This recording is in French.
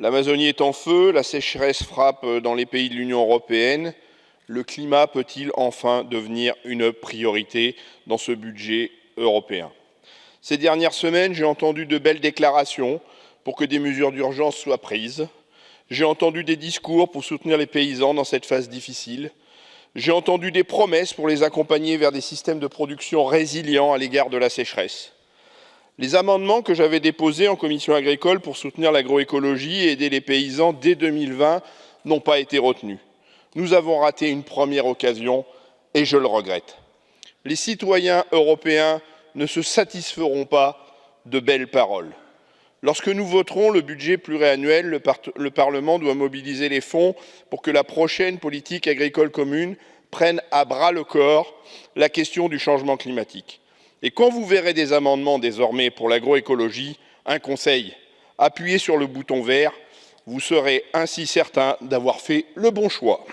L'Amazonie est en feu, la sécheresse frappe dans les pays de l'Union européenne. Le climat peut-il enfin devenir une priorité dans ce budget européen? Ces dernières semaines, j'ai entendu de belles déclarations pour que des mesures d'urgence soient prises. J'ai entendu des discours pour soutenir les paysans dans cette phase difficile. J'ai entendu des promesses pour les accompagner vers des systèmes de production résilients à l'égard de la sécheresse. Les amendements que j'avais déposés en commission agricole pour soutenir l'agroécologie et aider les paysans dès 2020 n'ont pas été retenus. Nous avons raté une première occasion et je le regrette. Les citoyens européens ne se satisferont pas de belles paroles. Lorsque nous voterons le budget pluriannuel, le, le, Parlement doit mobiliser les fonds pour que la prochaine politique agricole commune prenne à bras le corps la question du changement climatique. Et quand vous verrez des amendements désormais pour l'agroécologie, un conseil, appuyez sur le bouton vert, vous serez ainsi certain d'avoir fait le bon choix.